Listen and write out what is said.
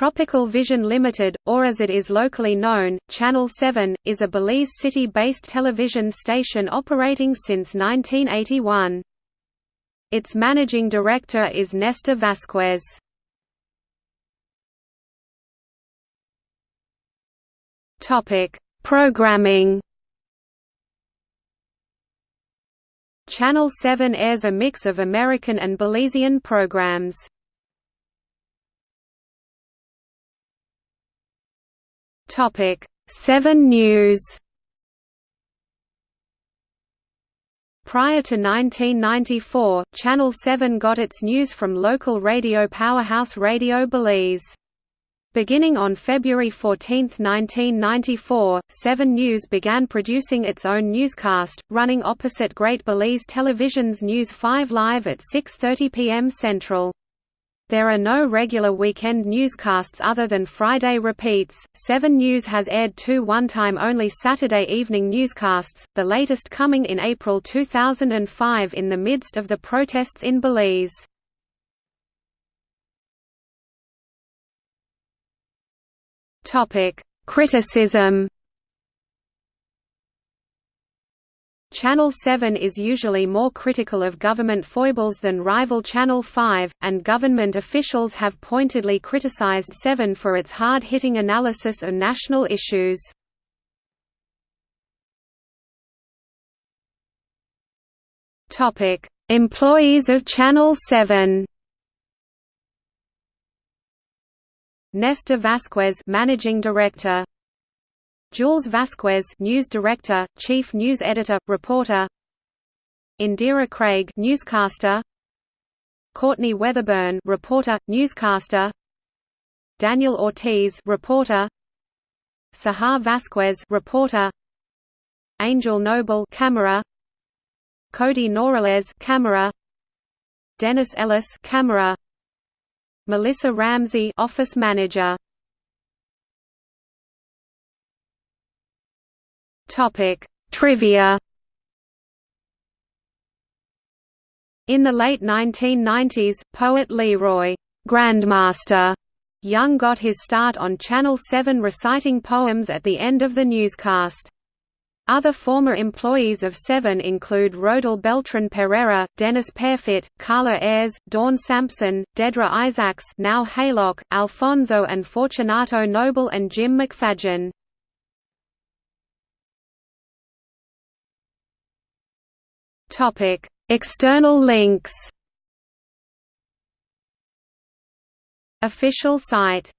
Tropical Vision Limited, or as it is locally known, Channel 7, is a Belize City-based television station operating since 1981. Its managing director is Nestor Vasquez. Programming Channel 7 airs a mix of American and Belizean programs. Topic 7 News Prior to 1994, Channel 7 got its news from local radio powerhouse Radio Belize. Beginning on February 14, 1994, 7 News began producing its own newscast, running opposite Great Belize Television's News 5 Live at 6.30 p.m. Central. There are no regular weekend newscasts other than Friday repeats. 7 News has aired two one-time only Saturday evening newscasts, the latest coming in April 2005 in the midst of the protests in Belize. Criticism Channel 7 is usually more critical of government foibles than rival Channel 5, and government officials have pointedly criticized 7 for its hard-hitting analysis of national issues. Employees of Channel 7 Nestor Vasquez Managing Director Jules Vasquez News Director, Chief News Editor, Reporter. Indira Craig Newscaster. Courtney Weatherburn Reporter, Newscaster. Daniel Ortiz Reporter. Sahar Vasquez Reporter. Angel Noble Camera. Cody Norales Camera. Dennis Ellis Camera. Melissa Ramsey Office Manager Topic: Trivia. In the late 1990s, poet Leroy Grandmaster Young got his start on Channel 7 reciting poems at the end of the newscast. Other former employees of Seven include Rodel Beltran Perera, Dennis Pearfit, Carla Ayres, Dawn Sampson, Dedra Isaacs now Haylock, Alfonso and Fortunato Noble and Jim McFadgen. Topic: External links. Official site